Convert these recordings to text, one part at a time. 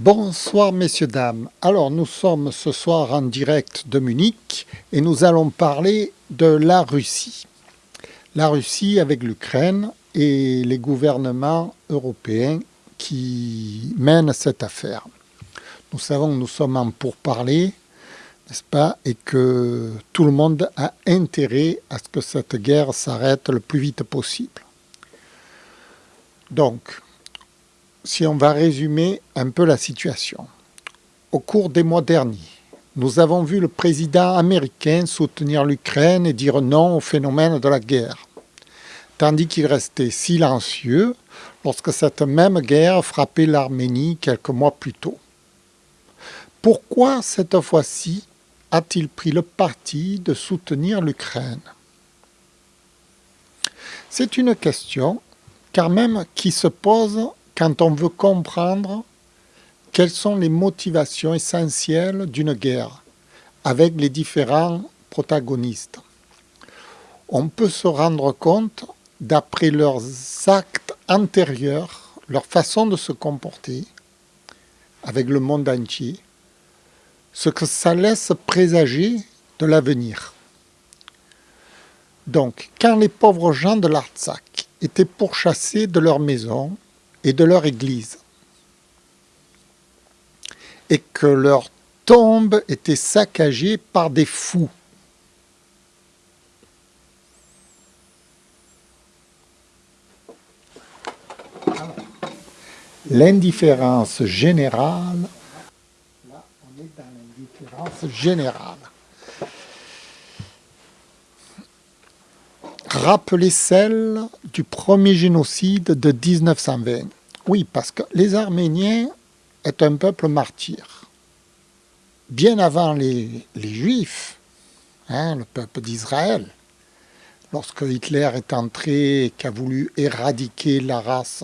Bonsoir messieurs, dames. Alors nous sommes ce soir en direct de Munich et nous allons parler de la Russie. La Russie avec l'Ukraine et les gouvernements européens qui mènent cette affaire. Nous savons que nous sommes en pourparlers, n'est-ce pas, et que tout le monde a intérêt à ce que cette guerre s'arrête le plus vite possible. Donc, si on va résumer un peu la situation. Au cours des mois derniers, nous avons vu le président américain soutenir l'Ukraine et dire non au phénomène de la guerre, tandis qu'il restait silencieux lorsque cette même guerre frappait l'Arménie quelques mois plus tôt. Pourquoi cette fois-ci a-t-il pris le parti de soutenir l'Ukraine? C'est une question, car même qui se pose quand on veut comprendre quelles sont les motivations essentielles d'une guerre avec les différents protagonistes. On peut se rendre compte, d'après leurs actes antérieurs, leur façon de se comporter avec le monde entier, ce que ça laisse présager de l'avenir. Donc, quand les pauvres gens de l'Artsakh étaient pourchassés de leur maison, et de leur église. Et que leur tombe était saccagée par des fous. L'indifférence générale, là on est dans l'indifférence générale. rappeler celle du premier génocide de 1920. Oui, parce que les Arméniens est un peuple martyr. Bien avant les, Juifs, hein, le peuple d'Israël, lorsque Hitler est entré et qu'a voulu éradiquer la race,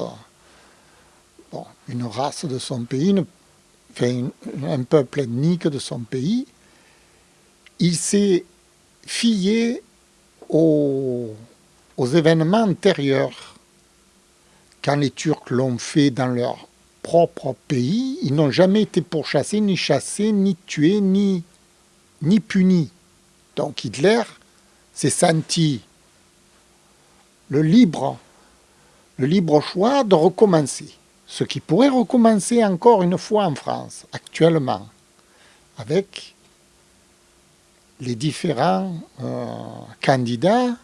une race de son pays, un peuple ethnique de son pays, il s'est fié aux, événements antérieurs. Quand les Turcs l'ont fait dans leur propre pays, ils n'ont jamais été pourchassés, ni chassés, ni tués, ni, ni punis. Donc Hitler s'est senti le libre, le libre choix de recommencer. Ce qui pourrait recommencer encore une fois en France, actuellement, avec les différents euh, candidats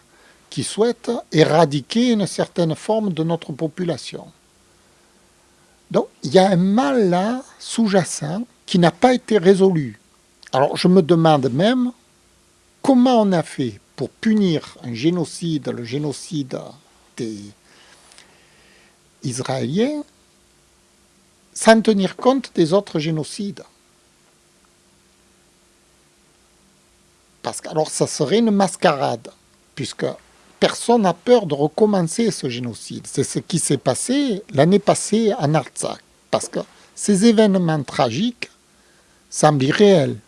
qui souhaitent éradiquer une certaine forme de notre population. Donc, il y a un mal là, sous-jacent, qui n'a pas été résolu. Alors, je me demande même comment on a fait pour punir un génocide, le génocide des Israéliens, sans tenir compte des autres génocides. Parce que alors ça serait une mascarade, puisque personne n'a peur de recommencer ce génocide. C'est ce qui s'est passé l'année passée en Artsakh, parce que ces événements tragiques semblent irréels.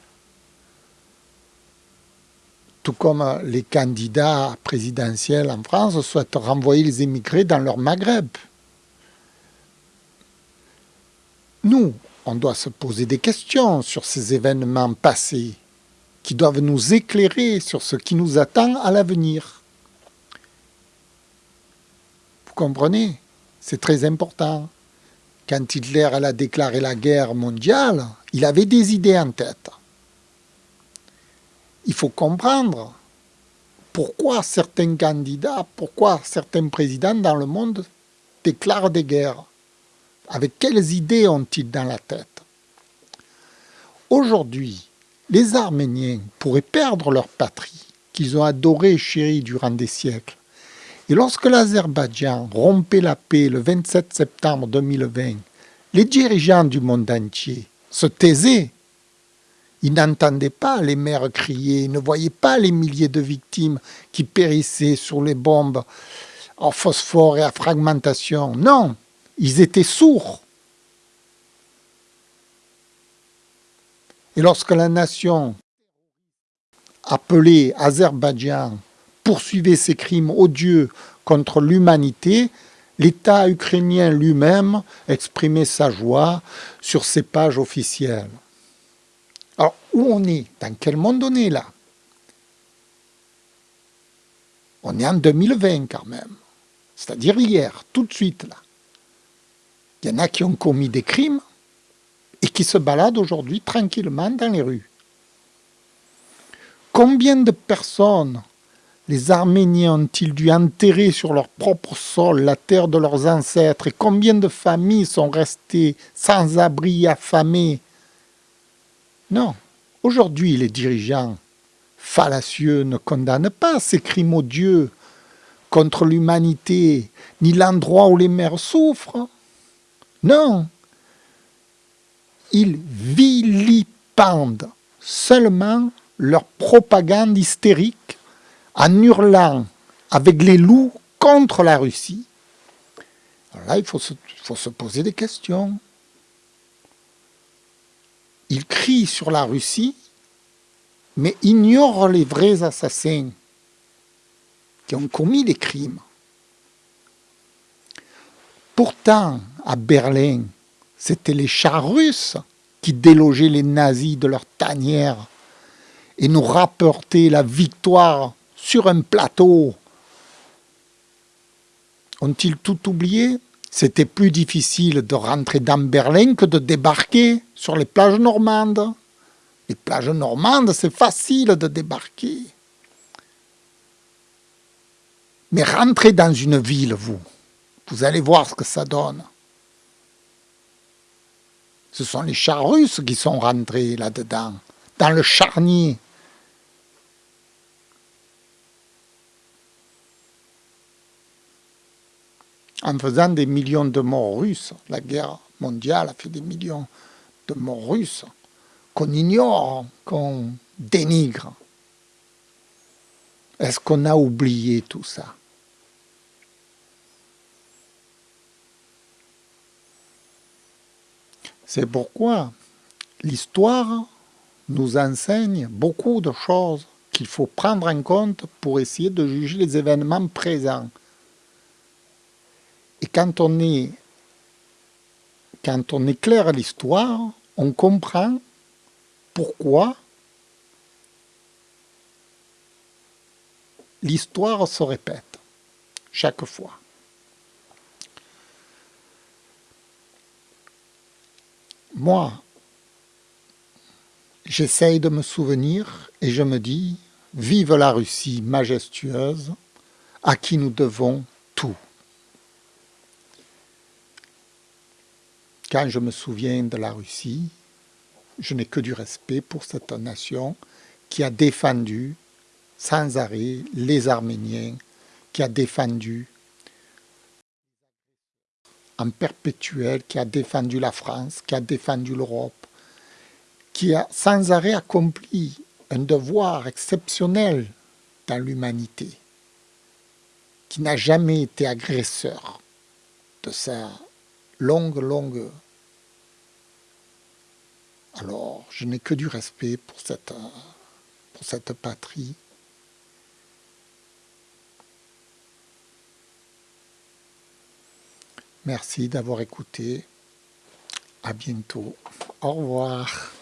Tout comme les candidats présidentiels en France souhaitent renvoyer les émigrés dans leur Maghreb. Nous, on doit se poser des questions sur ces événements passés qui doivent nous éclairer sur ce qui nous attend à l'avenir. Vous comprenez C'est très important. Quand Hitler a déclaré la guerre mondiale, il avait des idées en tête. Il faut comprendre pourquoi certains candidats, pourquoi certains présidents dans le monde déclarent des guerres. Avec quelles idées ont-ils dans la tête? Aujourd'hui, les Arméniens pourraient perdre leur patrie, qu'ils ont adorée et chérie durant des siècles. Et lorsque l'Azerbaïdjan rompait la paix le 27 septembre 2020, les dirigeants du monde entier se taisaient. Ils n'entendaient pas les mères crier, ils ne voyaient pas les milliers de victimes qui périssaient sur les bombes en phosphore et à fragmentation. Non, ils étaient sourds. Et lorsque la nation appelée Azerbaïdjan poursuivait ses crimes odieux contre l'humanité, L'État ukrainien lui-même exprimait sa joie sur ses pages officielles. Alors, où on est? Dans quel monde on est là? On est en 2020 quand même. C'est-à-dire hier, tout de suite là. Il y en a qui ont commis des crimes et qui se baladent aujourd'hui tranquillement dans les rues. Combien de personnes les Arméniens ont-ils dû enterrer sur leur propre sol la terre de leurs ancêtres et combien de familles sont restées sans abri, affamées? Non, aujourd'hui les dirigeants fallacieux ne condamnent pas ces crimes odieux contre l'humanité, ni l'endroit où les mères souffrent. Non, ils vilipendent seulement leur propagande hystérique en hurlant avec les loups contre la Russie. Alors là, il faut se, poser des questions. Ils crient sur la Russie, mais ignorent les vrais assassins qui ont commis des crimes. Pourtant, à Berlin, c'était les chars russes qui délogeaient les nazis de leur tanière et nous rapportaient la victoire sur un plateau. Ont-ils tout oublié? C'était plus difficile de rentrer dans Berlin que de débarquer sur les plages normandes. Les plages normandes, c'est facile de débarquer. Mais rentrez dans une ville, vous. Vous allez voir ce que ça donne. Ce sont les chars russes qui sont rentrés là-dedans, dans le charnier. En faisant des millions de morts russes. La guerre mondiale a fait des millions de morts russes qu'on ignore, qu'on dénigre. Est-ce qu'on a oublié tout ça? C'est pourquoi l'histoire nous enseigne beaucoup de choses qu'il faut prendre en compte pour essayer de juger les événements présents. Quand on, est, quand on éclaire l'histoire, on comprend pourquoi l'histoire se répète chaque fois. Moi, j'essaye de me souvenir et je me dis, vive la Russie majestueuse, à qui nous devons tout. Quand je me souviens de la Russie, je n'ai que du respect pour cette nation qui a défendu sans arrêt les Arméniens, qui a défendu en perpétuel, qui a défendu la France, qui a défendu l'Europe, qui a sans arrêt accompli un devoir exceptionnel dans l'humanité, qui n'a jamais été agresseur de sa longue, longue alors, je n'ai que du respect pour cette, pour cette patrie. Merci d'avoir écouté. À bientôt. Au revoir.